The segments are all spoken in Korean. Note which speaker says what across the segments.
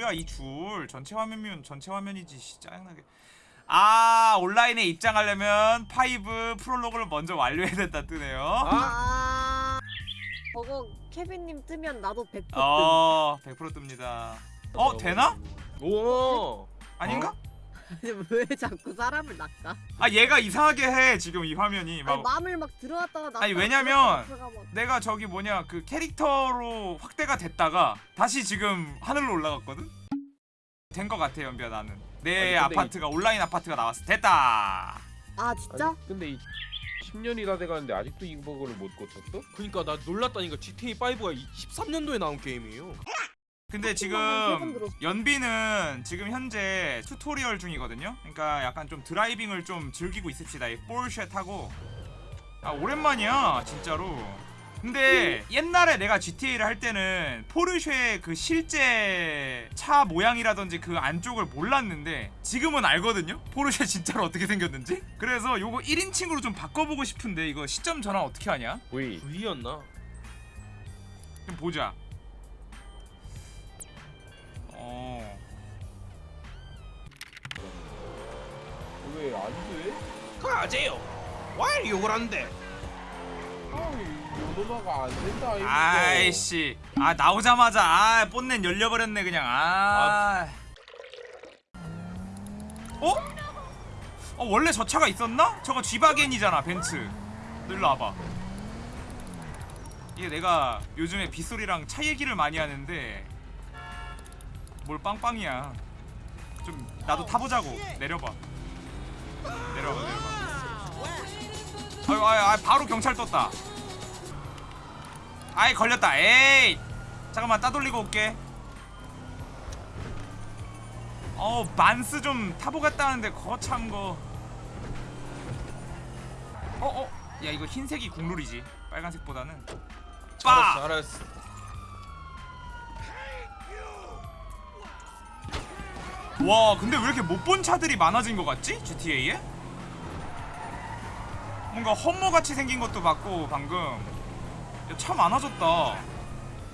Speaker 1: 뭐야 이 줄 전체 화면이면 전체 화면이지 씨, 짜증나게 아 온라인에 입장하려면 Five 프롤로그를 먼저 완료해야 된다 뜨네요
Speaker 2: 아 저거 케빈님 뜨면 나도 100% 뜸.
Speaker 1: 어100% 뜹니다 어 되나?
Speaker 3: 오.
Speaker 1: 아닌가?
Speaker 2: 왜 자꾸 사람을 낚아?
Speaker 1: 아 얘가 이상하게 해 지금 이 화면이 막
Speaker 2: 아니 마음을 막 들어왔다가 나
Speaker 1: 아니, 왜냐면 내가 저기 뭐냐 그 캐릭터로 확대가 됐다가 다시 지금 하늘로 올라갔거든? 된거 같아 연비야 나는 내
Speaker 3: 아니,
Speaker 1: 아파트가 온라인 아파트가 나왔어 됐다
Speaker 2: 아 진짜?
Speaker 3: 아니, 근데 이 10년이 다 돼가는데 아직도 이 버그를 못 고쳤어?
Speaker 4: 그니까 나 놀랐다니까 GTA 5가 13년도에 나온 게임이에요.
Speaker 1: 근데
Speaker 2: 한 세번
Speaker 1: 지금. 연비는 지금 현재 튜토리얼 중이거든요 그러니까 약간 좀 드라이빙을 좀 즐기고 있읍시다 이 포르쉐 타고 아 오랜만이야 진짜로 근데 옛날에 내가 GTA를 할 때는 포르쉐 그 실제 차 모양이라든지 그 안쪽을 몰랐는데 지금은 알거든요? 포르쉐 진짜로 어떻게 생겼는지? 그래서 요거 1인칭으로 좀 바꿔보고 싶은데 이거 시점 전환 어떻게 하냐?
Speaker 3: V
Speaker 4: V였나?
Speaker 1: 좀 보자
Speaker 3: 왜 안 돼?
Speaker 4: 가세요. 왜 욕을 한대?
Speaker 3: 아이 요노마가 안 된다 이거
Speaker 1: 아이씨 아 나오자마자 아 본넷 열려버렸네 그냥 아 어? 어 원래 저 차가 있었나? 저거 G바겐이잖아 벤츠 너 일로 와봐 이게 내가 요즘에 빗소리랑 차 얘기를 많이 하는데 뭘 빵빵이야 좀 나도 타보자고 내려봐 내려봐 내려봐 아유 아유 바로 경찰 떴다. 아이 걸렸다. 에이! 잠깐만 따돌리고 올게. 어 만스 좀 타보겠다는데 거참 거. 어어? 야 이거 흰색이 국룰이지. 빨간색보다는. 빠!
Speaker 4: 알았어.
Speaker 1: 와 근데 왜 이렇게 못 본 차들이 많아진 것 같지? GTA에? 뭔가 험머같이 생긴 것도 봤고 방금 야, 차 많아졌다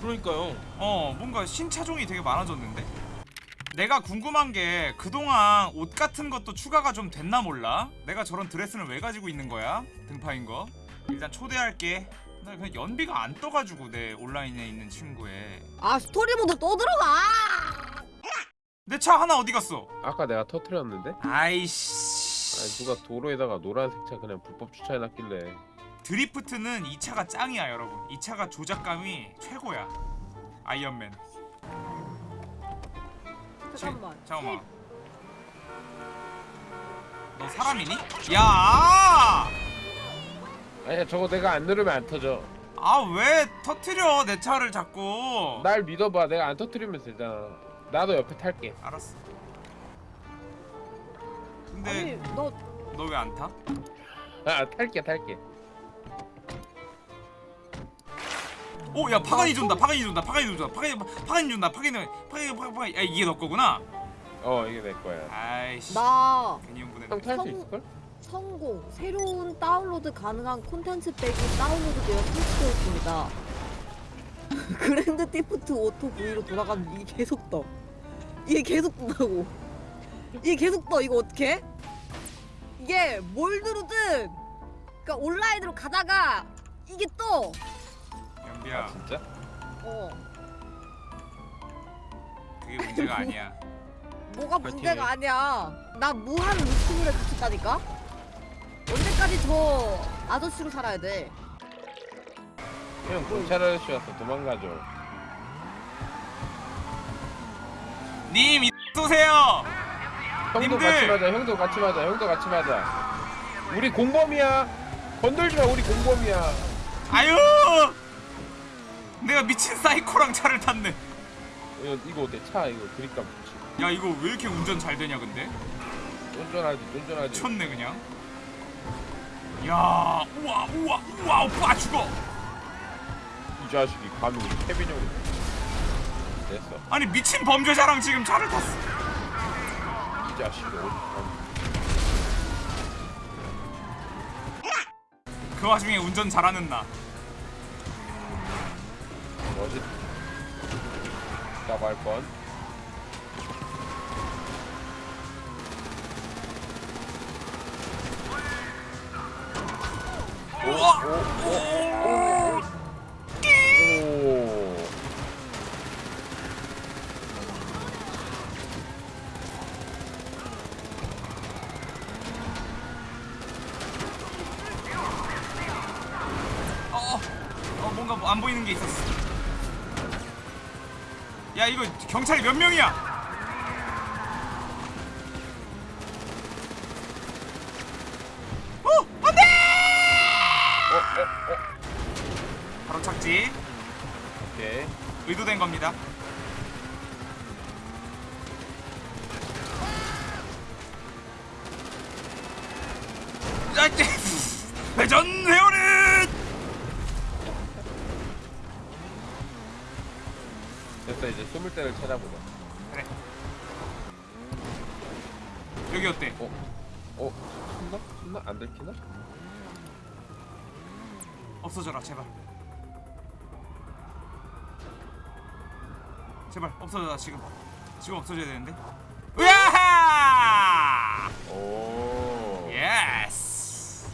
Speaker 4: 그러니까요.
Speaker 1: 어 뭔가 신차종이 되게 많아졌는데 내가 궁금한 게 그동안 옷 같은 것도 추가가 좀 됐나 몰라 내가 저런 드레스는 왜 가지고 있는 거야 등파인 거 일단 초대할게 나 그냥 연비가 안 떠가지고 내 온라인에 있는 친구에
Speaker 2: 아 스토리 모드 또 들어가!
Speaker 1: 내 차 하나 어디 갔어?
Speaker 3: 아까 내가 터트렸는데?
Speaker 1: 아이씨.
Speaker 3: 아니 누가 도로에다가 노란색 차 그냥 불법 주차해놨길래.
Speaker 1: 드리프트는 이 차가 짱이야 여러분. 이 차가 조작감이 최고야. 아이언맨.
Speaker 2: 잠깐만.
Speaker 1: 잠깐만. 너 사람이니? 야!
Speaker 3: 아니야 저거 내가 안 누르면 안 터져.
Speaker 1: 아 왜 터트려 내 차를 자꾸?
Speaker 3: 날 믿어봐. 내가 안 터트리면 되잖아 나도 옆에 탈게.
Speaker 1: 알았어.
Speaker 2: 아니
Speaker 1: 근데 너너 왜 안 타?
Speaker 3: 아 탈게 탈게.
Speaker 1: 오 야 파가니 준다 파가니 준다 파가니 준다 파가니 파가니 준다 파가니 파가니 파가니 야 이게 너 거구나.
Speaker 3: 어 이게 내 거야.
Speaker 1: 아이씨.
Speaker 2: 나
Speaker 1: 괜히 흥분했네
Speaker 3: 형탈 수
Speaker 2: 성-
Speaker 3: 있을 걸?
Speaker 2: 성공. 새로운 다운로드 가능한 콘텐츠 팩이 다운로드되어 설치되었습니다. Grand Theft Auto V로 돌아가는 이게 계속 떠. 이게 계속 뜬다고. 이게 계속 떠. 이거 어떻게? 이게 뭘 누르든 그러니까 온라인으로 가다가 이게 떠.
Speaker 1: 연비야
Speaker 3: 아 진짜?
Speaker 2: 어.
Speaker 1: 그게 문제가 아니야
Speaker 2: 뭐가
Speaker 4: 파이팅.
Speaker 2: 문제가 아니야. 나 무한 루팅을 갇혔다니까? 언제까지 저 아저씨로 살아야 돼?
Speaker 3: 형 경찰 아저씨 왔어 도망가죠
Speaker 1: 님이 쏘세요.
Speaker 3: 형도
Speaker 1: 님들!
Speaker 3: 같이 맞아 형도 같이 맞아 형도 같이 맞아. 우리 공범이야. 건들지 마 우리 공범이야.
Speaker 1: 아유! 내가 미친 사이코랑 차를 탔네.
Speaker 3: 이거, 이거 어때? 차 이거 그립감 좋지?
Speaker 1: 야 이거 왜 이렇게 운전 잘 되냐 근데?
Speaker 3: 쫀쫀하지 쫀쫀하지.
Speaker 1: 미쳤네 그냥. 야 우와 우와 우와 오빠 죽어.
Speaker 3: 이 자식이 감히 우리 케빈 형이 됐어.
Speaker 1: 아니 미친 범죄자랑 지금 차를 탔어.
Speaker 3: 이 자식이
Speaker 1: 그 와중에 운전 잘하는 나.
Speaker 3: 뭐지? 나갈 뻔. 우와! 오, 오, 오.
Speaker 1: 뭔가 뭐안 보이는 게 있었어. 야 이거 경찰이 몇 명이야? 여기 어때?
Speaker 3: 어? 숨나? 숨나? 안 들키나?
Speaker 1: 없어져라 제발. 제발 없어져라 지금. 지금 없어져야 되는데. 으야!
Speaker 3: 오.
Speaker 1: Yes.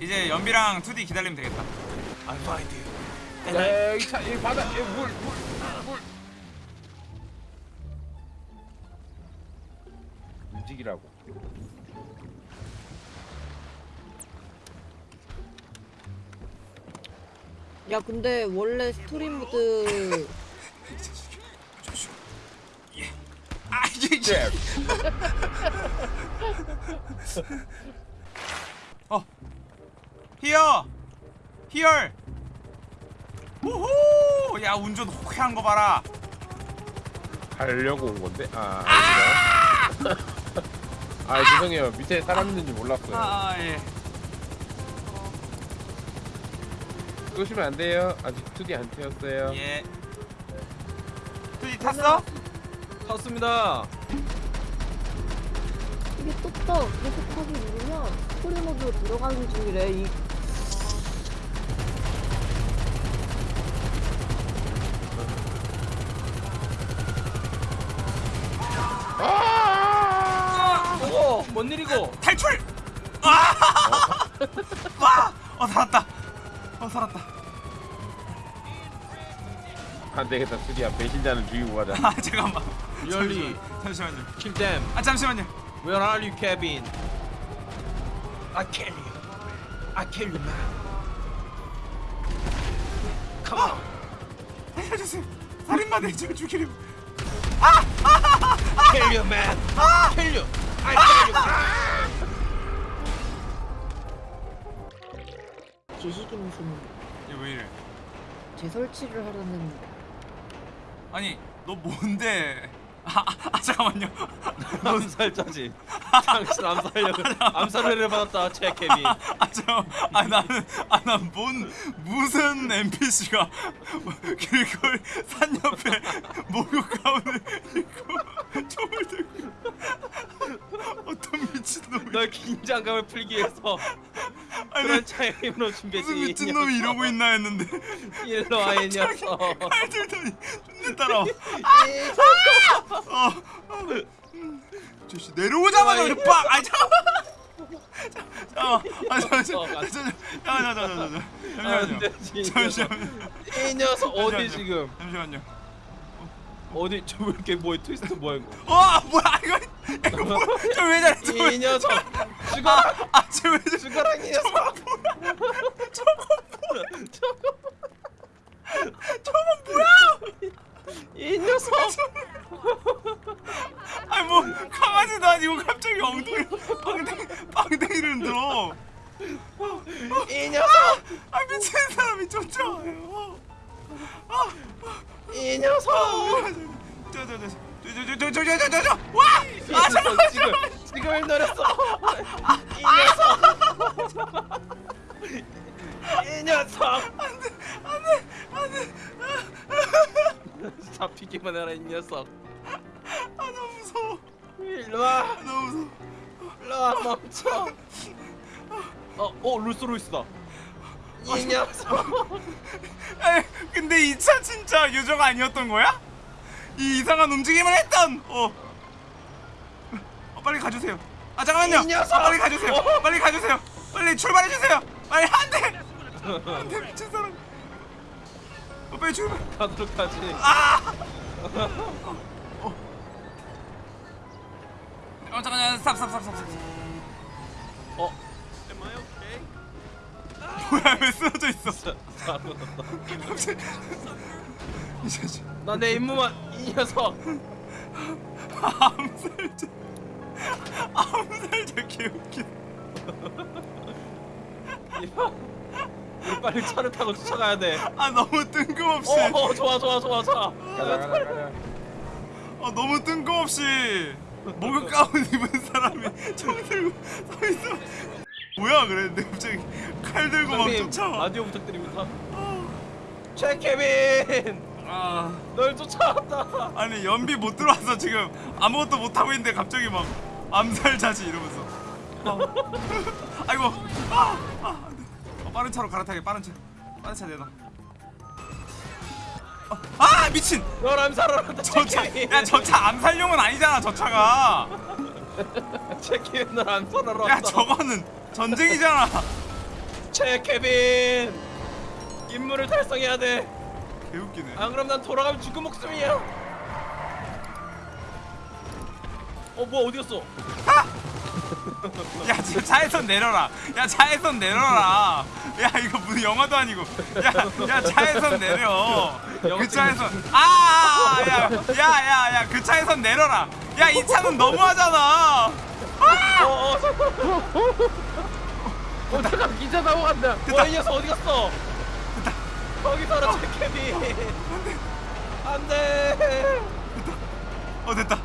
Speaker 1: 이제 연비랑 2D 기다리면 되겠다.
Speaker 4: I find you.
Speaker 3: 야, 여기 차, 여기 바다, 여기 물, 물, 물. 움직이라고.
Speaker 2: 야 근데 원래 스토리 모드.
Speaker 1: 아 이제. 어. 히어. 히얼. 우후. 야 운전 호쾌한 거 봐라.
Speaker 3: 가려고 온 건데. 아, 아니구나. 아, 죄송해요. 밑에 사람 있는지 몰랐어요.
Speaker 1: 아 예.
Speaker 3: 쏘시면 안 돼요. 아직 2D 안 태웠어요.
Speaker 1: 예. 2D 탔어?
Speaker 4: 탔습니다.
Speaker 2: 이게 떴다 계속 하기 누르면 스토리 모드로 들어가는 중이래 이
Speaker 4: 뭔 일이고?
Speaker 1: 탈출. 아! 와! 어 살았다. 어 살았다.
Speaker 3: 안 되겠다. 2D야. 배신자는 죽이고 가자.
Speaker 1: 아 잠깐만.
Speaker 4: Really?
Speaker 1: 잠시만요.
Speaker 4: Kill them.
Speaker 1: 아 잠시만요.
Speaker 4: Where are you, Kevin? I kill you. I kill you, man. Come on.
Speaker 1: 살려주세요. 살인마 대지를 죽이려.
Speaker 4: Kill you, man. Kill you. I kill you.
Speaker 2: 지식이 무슨
Speaker 1: 얘왜 이래?
Speaker 2: 재설치를 하려는
Speaker 1: 아니 너 뭔데? 아, 아, 아 잠깐만요.
Speaker 4: 암살자지. 당신 암살력을 암살을 받았다, 제 케빈.
Speaker 1: 아 잠깐. 아 나는 아난뭔 무슨 NPC가 길거리 산 옆에 목욕 가운을 입고 총을 들고 어떤 미친 놈이
Speaker 4: 널 긴장감을 풀기 위해서
Speaker 1: 아니
Speaker 4: 그런 힘으로 준비했지.
Speaker 1: 무슨 미친 놈이 이러고 있나 했는데
Speaker 4: 일로 와, 이 녀석.
Speaker 1: 칼 들더니 따라와. 아! 어, 어. 음. 저씨 내려오자마자 그냥 빡! 아 잠깐만. 잠깐만. 아 잠깐만. 잠깐만.
Speaker 4: 안
Speaker 1: 잠깐만.
Speaker 4: 되지.
Speaker 1: 잠시만요.
Speaker 4: 이 녀석 어디
Speaker 1: 잠시만요.
Speaker 4: 지금?
Speaker 1: 잠시만요.
Speaker 4: 어디 저 왜 이렇게 뭐야 트위스트 뭐야 이거?
Speaker 1: 와 뭐야 이거 이거 뭐야? 저왜 저래?
Speaker 4: 저이 녀석 죽어라
Speaker 1: 아, 쟤왜 저래?
Speaker 4: 죽어라 이 녀석.
Speaker 1: 저건 뭐야?
Speaker 4: 이 녀석!
Speaker 1: 아니 뭐 강아지도 아니고 갑자기 엉덩이 빵댕 빵댕이를 들어.
Speaker 4: 이 녀석!
Speaker 1: 아 미친 사람이 쫓아와요.
Speaker 4: 이 녀석!
Speaker 1: 저저저 저저저저저저저 와! 아 잠깐만
Speaker 4: 지금 지금 노렸어. 이 녀석! 이 녀석! 안돼 안돼 안돼. 잡히기만 해라 이 녀석
Speaker 1: 아 너무 무서워.
Speaker 4: 일로 와
Speaker 1: 아, 너무 무서워.
Speaker 4: 일로 와 멈춰 어어 룰스로이스다 이 녀석
Speaker 1: 에이, 근데 이 차 진짜 요정 아니었던 거야? 이 이상한 움직임을 했던. 어. 어 빨리 가주세요. 아 잠깐만요.
Speaker 4: 이 녀석!
Speaker 1: 아, 빨리 가주세요. 빨리 가주세요. 빨리 출발해 주세요. 빨리 안 돼. 안돼 미친 사람. 어, 빨리 출발.
Speaker 4: 가도록 하지
Speaker 1: 어 잠깐만 stop stop stop stop. stop.
Speaker 4: 어
Speaker 1: 뭐야 왜 쓰러져 있어
Speaker 4: 없다.
Speaker 1: 이 자식
Speaker 4: 나내 임무만 이 녀석.
Speaker 1: 암살자 암살자 개웃기.
Speaker 4: 우리 빨리 차를 타고 쫓아가야 돼.
Speaker 1: 아 너무 뜬금없이
Speaker 4: 어, 어 좋아 좋아 좋아 좋아.
Speaker 3: 가자 가자 가자
Speaker 1: 아 너무 뜬금없이 목욕 가운 입은 사람이 총 들고 서 있어 뭐야 그랬는데 갑자기 칼 들고 막 쫓아와
Speaker 4: 라디오 부탁드립니다. 최케빈,
Speaker 1: 아
Speaker 4: 널 쫓아왔다.
Speaker 1: 아니 연비 못 들어와서 지금 아무것도 못 하고 있는데 갑자기 막 암살 자지 이러면서 어. 아이고 아, 아. 어, 빠른 차로 갈아타게 빠른 차 빠른 차 내놔 어, 아 미친
Speaker 4: 널 암살하러.
Speaker 1: 저차야저 차 암살용은 아니잖아 저 차가
Speaker 4: 최케빈 널 암살하러.
Speaker 1: 야 저거는 전쟁이잖아
Speaker 4: 최케빈, 임무를 달성해야 돼.
Speaker 1: 개웃기네
Speaker 4: 안 그럼 난 돌아가면 죽은 목숨이야. 어, 뭐 어디 갔어?
Speaker 1: 야 지금 차에선 내려라. 야 차에선 내려라. 야 이거 무슨 영화도 아니고. 야, 야 차에선 내려. 그 차에선. 아야야야야 그 차에선 내려라. 야 이 차는 너무하잖아.
Speaker 4: 어, 어,
Speaker 3: 어 잠깐 기차 타고 간다.
Speaker 4: 와, 이 녀석 어디 갔어? 거기 살아, 최케빈. 안돼.
Speaker 1: 어 됐다.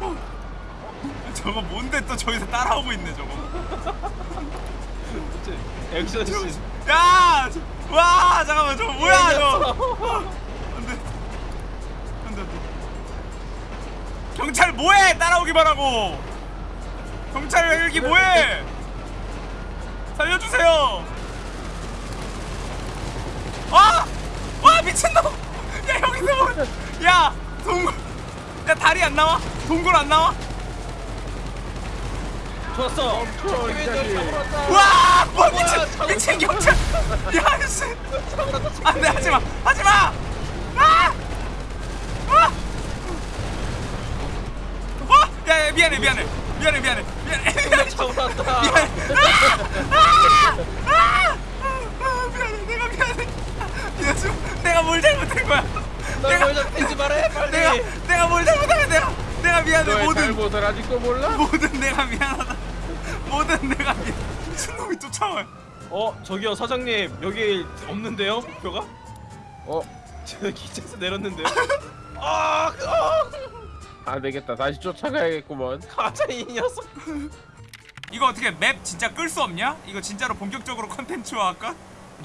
Speaker 1: 어. 저거 뭔데 또 저기서 따라오고 있네 저거
Speaker 4: 액션 씬.
Speaker 1: 야! 저- 와 잠깐만 저거 뭐야 저거
Speaker 4: 저.
Speaker 1: 안돼 안돼 안돼 경찰 뭐해 따라오기만 하고 경찰 여기 뭐해 살려주세요 아! 와 미친놈 야 여기서 뭐- 야 동굴 야 다리 안 나와? 동굴 안 나와?
Speaker 4: 좋았어.
Speaker 1: 와! 뭐 미친. 미친 경찰 야 씨.
Speaker 4: 잡으러 왔다. 최케빈.
Speaker 1: 안돼 하지 마 하지 마 아! 아! 어? 야, 야 미안해 미안해 미안해 미안해 미안해 미안해. 미안해 아! 아! 아! 미안해 내가 미안해 미안해 내가 뭘 잘못한 거야 내가
Speaker 4: 널 잡히지 말해 빨리.
Speaker 1: 내가 내가 뭘 잘못한 거야 내가 내가 미안해 모든
Speaker 3: 잘못을 아직도 몰라?
Speaker 1: 모든 내가 미안하다 모든 내가 미친놈이 쫓아와요
Speaker 4: 어 저기요 사장님 여기 없는데요 목표가?
Speaker 3: 어?
Speaker 4: 저 기차에서 내렸는데요. 아, 아,
Speaker 3: 안 되겠다 다시 쫓아가야겠구먼
Speaker 4: 가짜 이 녀석.
Speaker 1: 이거 어떻게 맵 진짜 끌 수 없냐? 이거 진짜로 본격적으로 컨텐츠화 할까?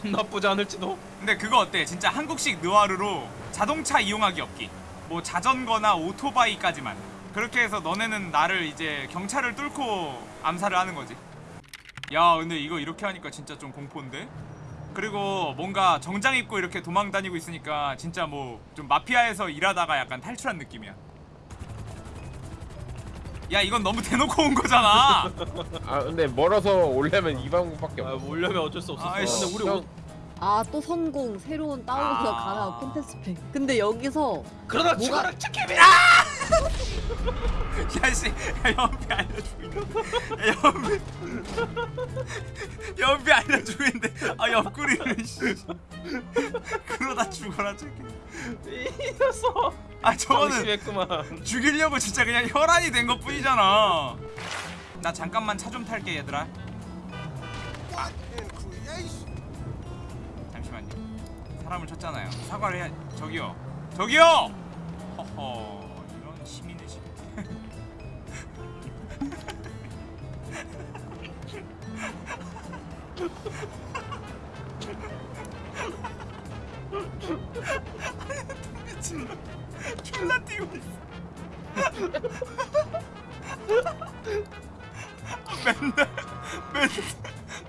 Speaker 4: 나쁘지 않을지도.
Speaker 1: 근데 그거 어때? 진짜 한국식 느와르로 자동차 이용하기 없기 뭐 자전거나 오토바이까지만 그렇게 해서 너네는 나를 이제 경찰을 뚫고 암살을 하는 거지 야 근데 이거 이렇게 하니까 진짜 좀 공포인데? 그리고 뭔가 정장 입고 이렇게 도망 다니고 있으니까 진짜 뭐 좀 마피아에서 일하다가 약간 탈출한 느낌이야 야 이건 너무 대놓고 온 거잖아
Speaker 3: 아 근데 멀어서 오려면 이 방법밖에
Speaker 4: 아
Speaker 3: 없어
Speaker 4: 오려면 어쩔 수 없었어.
Speaker 1: 아이씨.
Speaker 4: 근데 우리
Speaker 3: 형,
Speaker 2: 옷아또 성공 새로운 다운로드가
Speaker 1: 아.
Speaker 2: 가능한 콘텐츠 팩 근데 여기서
Speaker 4: 그러다
Speaker 2: 뭐가-
Speaker 4: 죽어라 최케빈.
Speaker 1: 야씨 야 연비 알려주고 있는데 야 연비. 연비 알려주고 있는데. 아 옆구리를 씨. 그러다 죽어라 저기
Speaker 4: 이 녀석.
Speaker 1: 아 저거는. 죽이려고 진짜 그냥 혈안이 된 것 뿐이잖아. 나 잠깐만 차 좀 탈게 얘들아. 아. 잠시만요. 사람을 쳤잖아요. 사과를 해야 저기요. 저기요! 허허 미친놈 졸라 뛰고 있어 맨날 맨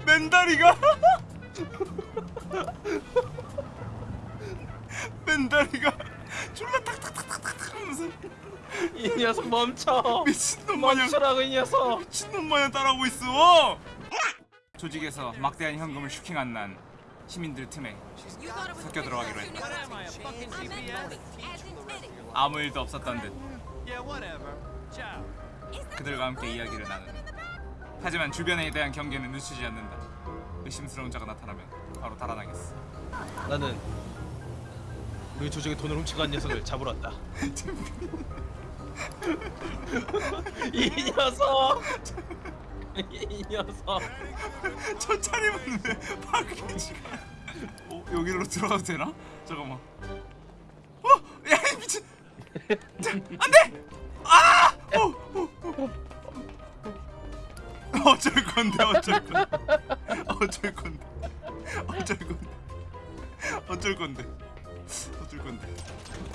Speaker 1: 맨다리가 맨다리가 졸라 탁탁탁탁탁 하면서
Speaker 4: 이 녀석 멈춰.
Speaker 1: 미친놈 마냥
Speaker 4: 멈추라고 이 녀석.
Speaker 1: 미친놈 마냥 따라오고 있어 조직에서 막대한 현금을 슈킹한 난 시민들 틈에 섞여 들어가기로 했다 아무 일도 없었던 듯 그들과 함께 이야기를 나누는 하지만 주변에 대한 경계는 늦추지 않는다 의심스러운 자가 나타나면 바로 달아나겠어.
Speaker 4: 나는 우리 조직의 돈을 훔치고 간 녀석을 잡으러 왔다. 이 녀석. 이 녀석.
Speaker 1: 저 차림은 왜 파괴지가? 어 여기로 들어가도 되나? 잠깐만. 어, 야이 미친. 자, 안돼. 아! 어, 어, 어. 어쩔 건데 어쩔 건데 어쩔 건데 어쩔 건데 어쩔 건데 어쩔 건데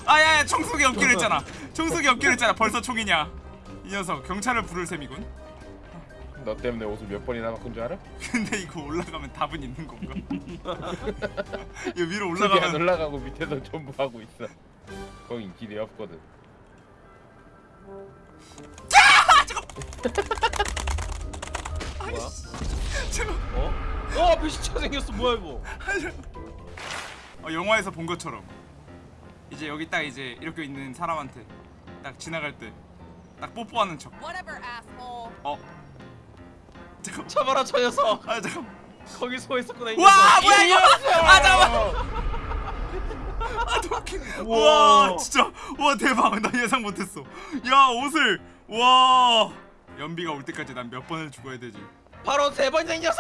Speaker 1: 아야야 총속이 없기로 했잖아 총속이 없기로 했잖아 벌써 총이냐 이 녀석 경찰을 부를 셈이군
Speaker 3: 너 때문에 옷을 몇 번이나 바꾼 줄 알아?
Speaker 1: 근데 이거 올라가면 답은 있는 건가? 이 위로
Speaker 3: 올라가면 안 올라가고 밑에서 전부 하고 있어. 거긴 길이 없거든.
Speaker 4: 뭐야?
Speaker 1: 잠깐
Speaker 4: 어? 어 앞에 시차 생겼어 뭐야 이거?
Speaker 1: 어, 영화에서 본 것처럼 이제 여기 딱 이제 이렇게 있는 사람한테 딱 지나갈 때 딱 뽀뽀하는 척. 어. 잠깐.
Speaker 4: 잡아라 저 녀석.
Speaker 1: 아 잠깐.
Speaker 4: 거기 서 있었구나
Speaker 1: 이와
Speaker 4: 녀석.
Speaker 1: 뭐야 이거? 아 잠깐. 아 도끼. 와. 진짜 와 대박 나 예상 못했어. 야 옷을 와 연비가 올 때까지 난 몇 번을 죽어야 되지.
Speaker 4: 바로 세 번째 녀석.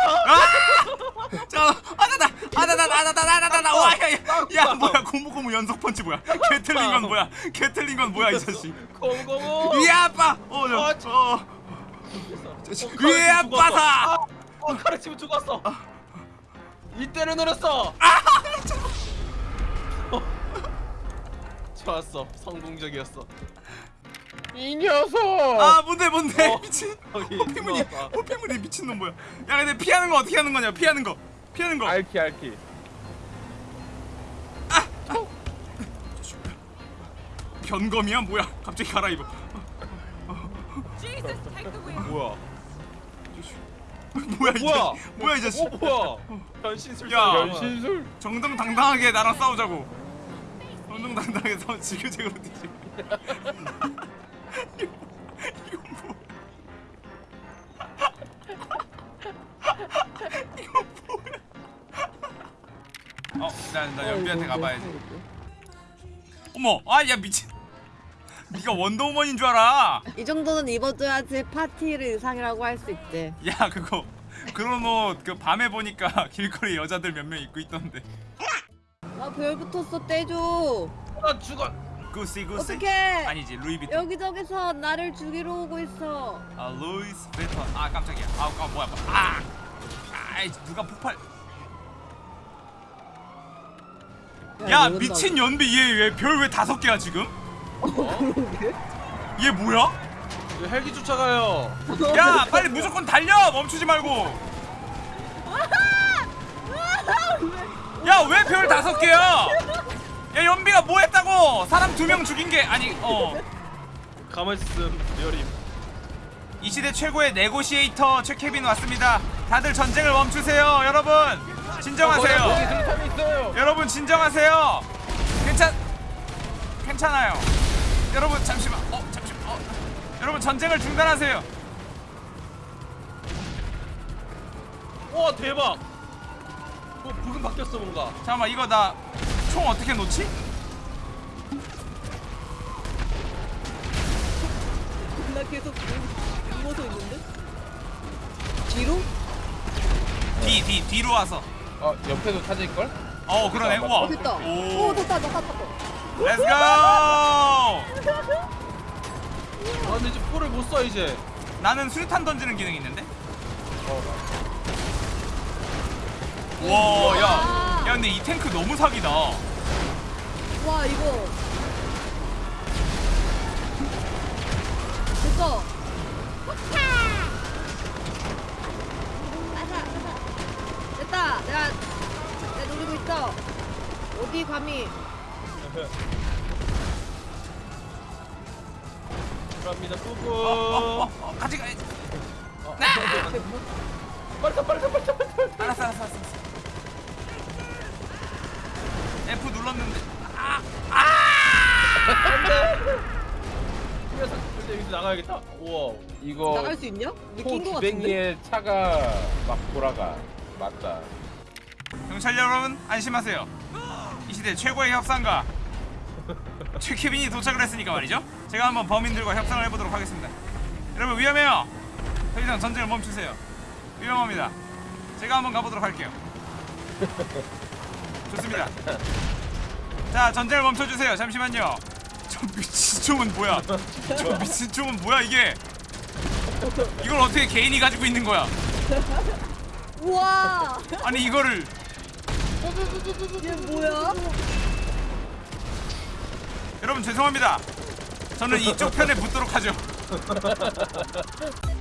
Speaker 1: 자, 아나다, 아나다, 아나다, 아나다, 와, 야, 야, 야, 뭐야, 고무고무 연속 펀치 뭐야? 개 틀린 건 뭐야? 개 틀린 건 뭐야 이 자식?
Speaker 4: 공공오.
Speaker 1: 이 아빠, 어,
Speaker 4: 아,
Speaker 1: 저, 어,
Speaker 4: 어,
Speaker 1: 이 아빠사.
Speaker 4: 아, 어 카르치면 죽었어. 이때를 노렸어. 어. 좋았어. 성공적이었어.
Speaker 3: 이 녀석!
Speaker 1: 아, 뭔데, 뭔데,
Speaker 4: 어.
Speaker 1: 미친.
Speaker 4: 거기
Speaker 1: 호피무늬,
Speaker 4: 들어왔다.
Speaker 1: 호피무늬 미친 놈 뭐야? 야, 근데 피하는 거 어떻게 하는 거냐? 피하는 거, 피하는 거.
Speaker 3: 알키 알키.
Speaker 1: 변검이야, 뭐야? 갑자기 갈아입어.
Speaker 4: 뭐야?
Speaker 1: 뭐야 이
Speaker 4: 뭐야?
Speaker 1: 자식? 뭐야 이 자식?
Speaker 4: 어 뭐야? 변신술.
Speaker 1: 야.
Speaker 3: 변신술.
Speaker 1: 정정당당하게 나랑 싸우자고. 정정당당하게 싸우 지그재그로 뛰지. 이거 이거 뭐? 이거 뭐야? 어, 나, 나 연비한테 가봐야지. 어머, 아, 야 미친. 네가 원더우먼인 줄 알아.
Speaker 2: 이 정도는 입어줘야지 파티를 의상이라고 할 수 있지.
Speaker 1: 야, 그거 그런 옷 그 밤에 보니까 길거리 여자들 몇 명 입고 있던데.
Speaker 2: 나별 붙었어 떼줘.
Speaker 4: 나 죽어.
Speaker 1: 구시 구시.
Speaker 2: 어떡해?
Speaker 1: 아니지 루이비통.
Speaker 2: 여기저기서 나를 죽이러 오고 있어.
Speaker 1: 아 루이스 베턴. 아 깜짝이야. 아, 아 뭐야 뭐야. 아. 아이 누가 폭발. 야
Speaker 2: 이런다고.
Speaker 1: 미친 연비 얘 왜 별 왜 다섯 개야 지금? 얘 뭐야?
Speaker 4: 왜 헬기 쫓아가요?
Speaker 1: 야 빨리 무조건 달려 멈추지 말고. 야왜 별 다섯 개야? 야 연비가 뭐 했다고? 사람 두 명 죽인 게 아니 어.
Speaker 4: 가만히 있음 여림.
Speaker 1: 이 시대 최고의 네고시에이터 최케빈 왔습니다. 다들 전쟁을 멈추세요, 여러분. 진정하세요.
Speaker 3: 있어요.
Speaker 1: 여러분 진정하세요. 괜찮 괜찮아요. 여러분 잠시만. 어 잠시만. 어. 여러분 전쟁을 중단하세요.
Speaker 4: 와 대박. 뭐 부금 바뀌었어 뭔가.
Speaker 1: 잠깐만 이거 나 총 어떻게 놓지?
Speaker 2: 나 계속 누워서 있는데? 뒤로?
Speaker 1: 뒤 뒤 뒤로 와서.
Speaker 3: 어 옆에도 타질 걸?
Speaker 1: 어 그러네. 우와.
Speaker 2: 어 됐다.
Speaker 1: 오.
Speaker 2: 오 됐다 됐다 됐다.
Speaker 1: Let's go!
Speaker 4: 아 근데 이제 포를 못쏴 이제.
Speaker 1: 나는 수류탄 던지는 기능이 있는데.
Speaker 3: 어.
Speaker 1: 와, 야.
Speaker 2: 아.
Speaker 1: 야 근데 이 탱크 너무 사기다.
Speaker 2: 와 이거. 됐어. 됐다. 내가 내가 노리고 있어. 어디 감히?
Speaker 4: 갑니다
Speaker 1: 어,
Speaker 4: 뿌뿌.
Speaker 1: 어, 어, 같이 가야지.
Speaker 4: 빨리 타 빨리 타 빨리 타 빨리 타.
Speaker 1: 알았어, 알았어, 알았어. F 눌렀는데. 아,
Speaker 4: 안돼. 이 녀석 근데 여기서 나가야겠다. 우와.
Speaker 3: 이거
Speaker 2: 나갈 수 있냐?
Speaker 3: 코
Speaker 2: 느낀 거 같은데.
Speaker 3: 차가 막 돌아가. 맞다.
Speaker 1: 경찰 여러분 안심하세요. 이 시대 최고의 협상가 최케빈이 도착을 했으니까 말이죠. 제가 한번 범인들과 협상을 해보도록 하겠습니다. 여러분 위험해요. 더 이상 전쟁을 멈추세요. 위험합니다. 제가 한번 가보도록 할게요. 좋습니다. 자 전쟁을 멈춰주세요. 잠시만요. 저 미친 총은 뭐야? 저 미친 총은 뭐야 이게? 이걸 어떻게 개인이 가지고 있는 거야?
Speaker 2: 우와
Speaker 1: 아니 이거를
Speaker 2: 얘 뭐야?
Speaker 1: 여러분 죄송합니다. 저는 이쪽 편에 붙도록 하죠.